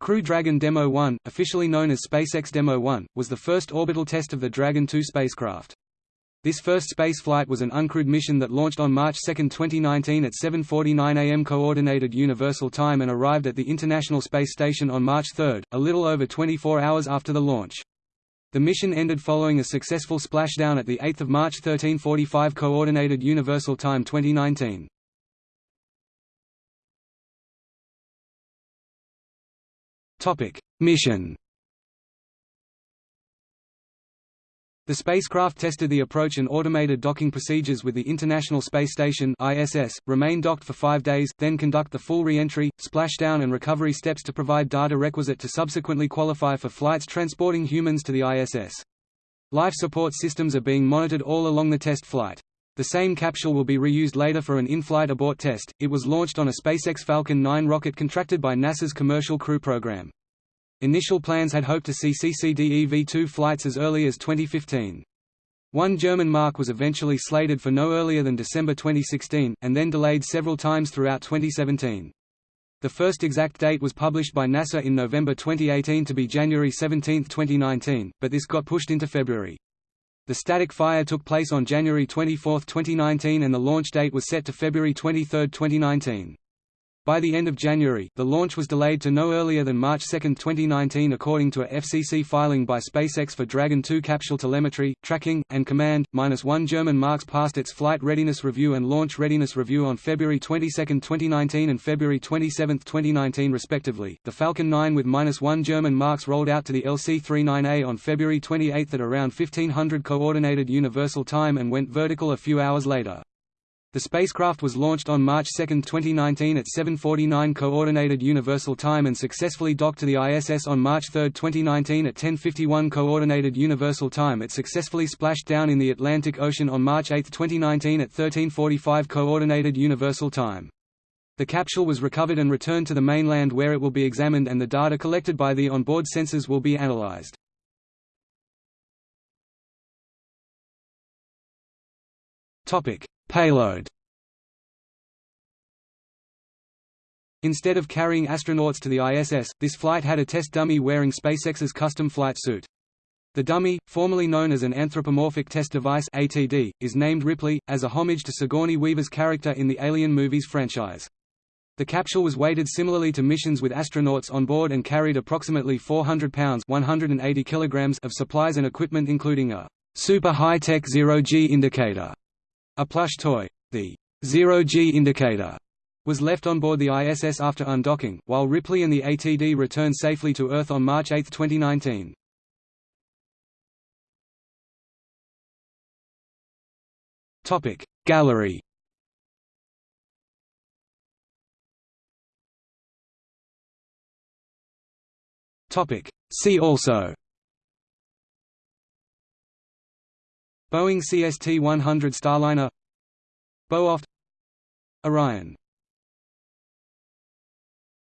Crew Dragon Demo 1, officially known as SpaceX Demo 1, was the first orbital test of the Dragon 2 spacecraft. This first spaceflight was an uncrewed mission that launched on March 2, 2019 at 7.49 am Coordinated Universal Time and arrived at the International Space Station on March 3, a little over 24 hours after the launch. The mission ended following a successful splashdown at the 8 March 1345 Coordinated Universal Time 2019. Topic: Mission. The spacecraft tested the approach and automated docking procedures with the International Space Station (ISS), remain docked for 5 days, then conduct the full re-entry, splashdown and recovery steps to provide data requisite to subsequently qualify for flights transporting humans to the ISS. Life support systems are being monitored all along the test flight. The same capsule will be reused later for an in-flight abort test. It was launched on a SpaceX Falcon 9 rocket contracted by NASA's Commercial Crew Program. Initial plans had hoped to see CCDE V2 flights as early as 2015. One German Mark was eventually slated for no earlier than December 2016, and then delayed several times throughout 2017. The first exact date was published by NASA in November 2018 to be January 17, 2019, but this got pushed into February. The static fire took place on January 24, 2019 and the launch date was set to February 23, 2019. By the end of January, the launch was delayed to no earlier than March 2, 2019 according to a FCC filing by SpaceX for Dragon 2 capsule telemetry, tracking, and command. Minus one German Marks passed its flight readiness review and launch readiness review on February 22, 2019 and February 27, 2019 respectively. The Falcon 9 with minus one German Marks rolled out to the LC-39A on February 28 at around 1500 Coordinated Universal Time and went vertical a few hours later. The spacecraft was launched on March 2, 2019 at 7.49 Coordinated Universal Time and successfully docked to the ISS on March 3, 2019 at 10.51 Coordinated Universal Time. It successfully splashed down in the Atlantic Ocean on March 8, 2019 at 13.45 Coordinated Universal Time. The capsule was recovered and returned to the mainland where it will be examined and the data collected by the onboard sensors will be analyzed. Topic: Payload Instead of carrying astronauts to the ISS, this flight had a test dummy wearing SpaceX's custom flight suit. The dummy, formerly known as an Anthropomorphic Test Device ATD, is named Ripley, as a homage to Sigourney Weaver's character in the Alien movies franchise. The capsule was weighted similarly to missions with astronauts on board and carried approximately 400 pounds 180 kilograms of supplies and equipment including a super high-tech zero-G indicator a plush toy, the zero-G indicator, was left on board the ISS after undocking, while Ripley and the ATD returned safely to Earth on March 8, 2019. Topic Gallery Topic See also Boeing CST-100 Starliner. Beowulf Orion